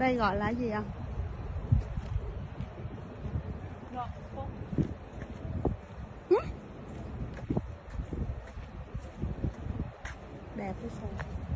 đây gọi là gì ạ? Ngọ đẹp cái sao?